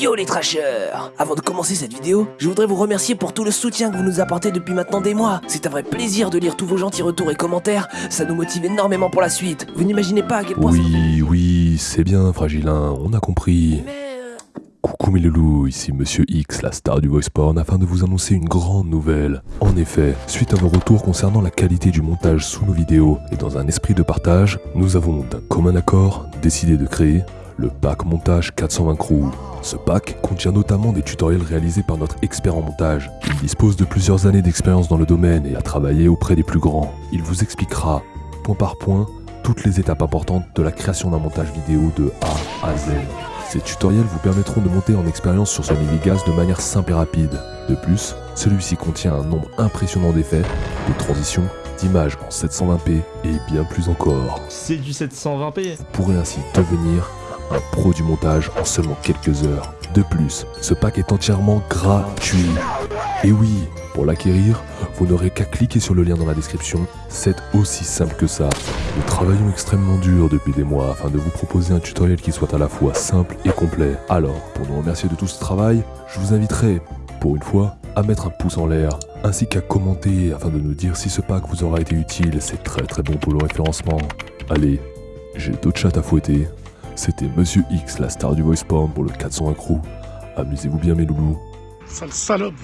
Yo les trashers Avant de commencer cette vidéo, je voudrais vous remercier pour tout le soutien que vous nous apportez depuis maintenant des mois. C'est un vrai plaisir de lire tous vos gentils retours et commentaires, ça nous motive énormément pour la suite. Vous n'imaginez pas à quel point... Oui, oui, c'est bien, Fragilin, on a compris. Mais... euh, Coucou mes loulous, ici Monsieur X, la star du voice porn, afin de vous annoncer une grande nouvelle. En effet, suite à vos retours concernant la qualité du montage sous nos vidéos et dans un esprit de partage, nous avons d'un commun accord décidé de créer le pack montage 420 crew. Ce pack contient notamment des tutoriels réalisés par notre expert en montage. Il dispose de plusieurs années d'expérience dans le domaine et a travaillé auprès des plus grands. Il vous expliquera, point par point, toutes les étapes importantes de la création d'un montage vidéo de A à Z. Ces tutoriels vous permettront de monter en expérience sur Sony Vegas de manière simple et rapide. De plus, celui-ci contient un nombre impressionnant d'effets, de transitions, d'images en 720p et bien plus encore. C'est du 720p. Vous pourrez ainsi devenir un pro du montage en seulement quelques heures. De plus, ce pack est entièrement gratuit. Et oui, pour l'acquérir, vous n'aurez qu'à cliquer sur le lien dans la description. C'est aussi simple que ça. Nous travaillons extrêmement dur depuis des mois afin de vous proposer un tutoriel qui soit à la fois simple et complet. Alors, pour nous remercier de tout ce travail, je vous inviterai, pour une fois, à mettre un pouce en l'air, ainsi qu'à commenter afin de nous dire si ce pack vous aura été utile. C'est très très bon pour le référencement. Allez, j'ai d'autres chats à fouetter. C'était Monsieur X, la star du voice porn pour le 401 crew. Amusez-vous bien mes loulous. Sale salope